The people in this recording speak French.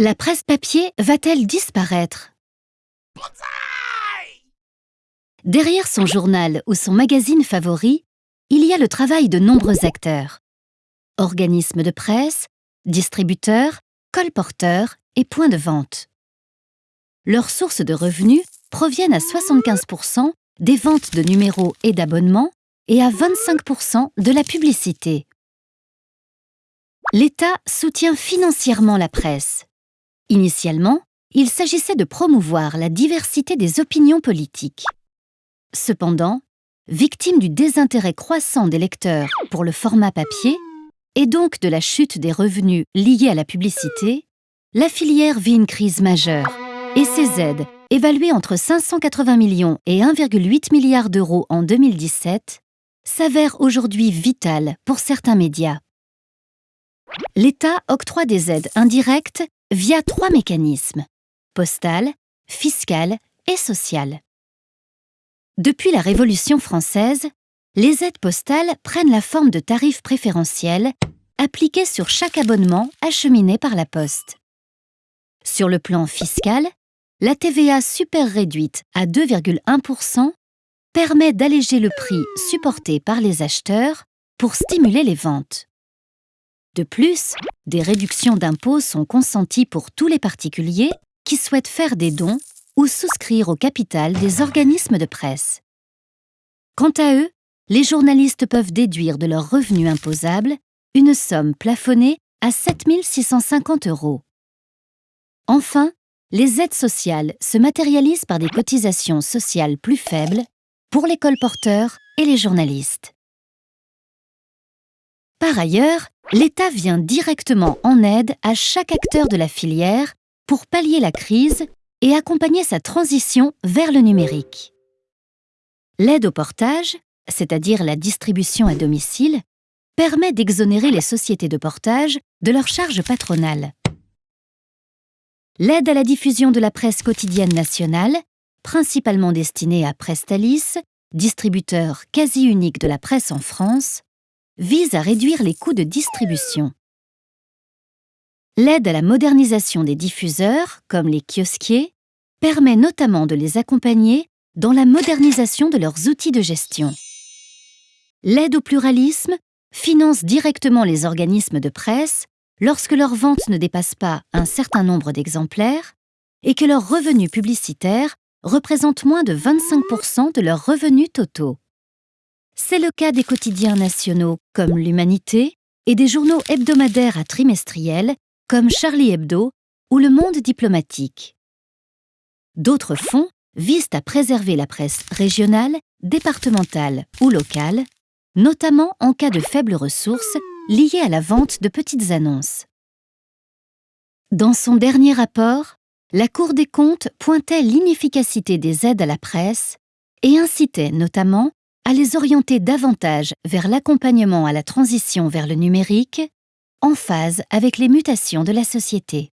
La presse papier va-t-elle disparaître? Derrière son journal ou son magazine favori, il y a le travail de nombreux acteurs. Organismes de presse, distributeurs, colporteurs et points de vente. Leurs sources de revenus proviennent à 75% des ventes de numéros et d'abonnements et à 25% de la publicité. L'État soutient financièrement la presse. Initialement, il s'agissait de promouvoir la diversité des opinions politiques. Cependant, victime du désintérêt croissant des lecteurs pour le format papier, et donc de la chute des revenus liés à la publicité, la filière vit une crise majeure et ses aides, évaluées entre 580 millions et 1,8 milliard d'euros en 2017, s'avèrent aujourd'hui vitales pour certains médias. L'État octroie des aides indirectes via trois mécanismes postale, fiscale et sociale. Depuis la Révolution française, les aides postales prennent la forme de tarifs préférentiels appliqués sur chaque abonnement acheminé par la Poste. Sur le plan fiscal, la TVA super réduite à 2,1% permet d'alléger le prix supporté par les acheteurs pour stimuler les ventes. De plus, des réductions d'impôts sont consenties pour tous les particuliers qui souhaitent faire des dons ou souscrire au capital des organismes de presse. Quant à eux, les journalistes peuvent déduire de leurs revenus imposables une somme plafonnée à 7 650 euros. Enfin, les aides sociales se matérialisent par des cotisations sociales plus faibles pour les colporteurs et les journalistes. Par ailleurs, l'État vient directement en aide à chaque acteur de la filière pour pallier la crise et accompagner sa transition vers le numérique. L'aide au portage, c'est-à-dire la distribution à domicile, permet d'exonérer les sociétés de portage de leurs charges patronales. L'aide à la diffusion de la presse quotidienne nationale, principalement destinée à Prestalis, distributeur quasi unique de la presse en France, vise à réduire les coûts de distribution. L'aide à la modernisation des diffuseurs, comme les kiosquiers, permet notamment de les accompagner dans la modernisation de leurs outils de gestion. L'aide au pluralisme finance directement les organismes de presse lorsque leurs ventes ne dépassent pas un certain nombre d'exemplaires et que leurs revenus publicitaires représentent moins de 25% de leurs revenus totaux. C'est le cas des quotidiens nationaux comme l'Humanité et des journaux hebdomadaires à trimestriels comme Charlie Hebdo ou Le Monde diplomatique. D'autres fonds visent à préserver la presse régionale, départementale ou locale, notamment en cas de faibles ressources liées à la vente de petites annonces. Dans son dernier rapport, la Cour des comptes pointait l'inefficacité des aides à la presse et incitait notamment à les orienter davantage vers l'accompagnement à la transition vers le numérique, en phase avec les mutations de la société.